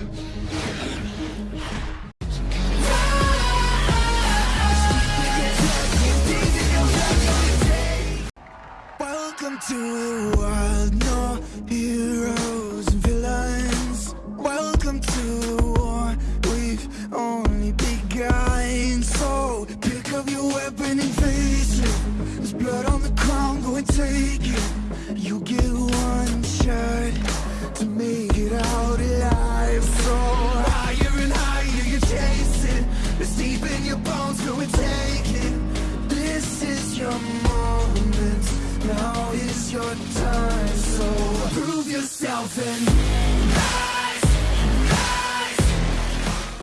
Welcome to the wild, no heroes and villains. Welcome to the war, we've only begun. So pick up your weapon and face it. There's blood on the ground, go and take it. You get one shot to make. your bones, go and take it. This is your moment. Now is your time, so prove yourself and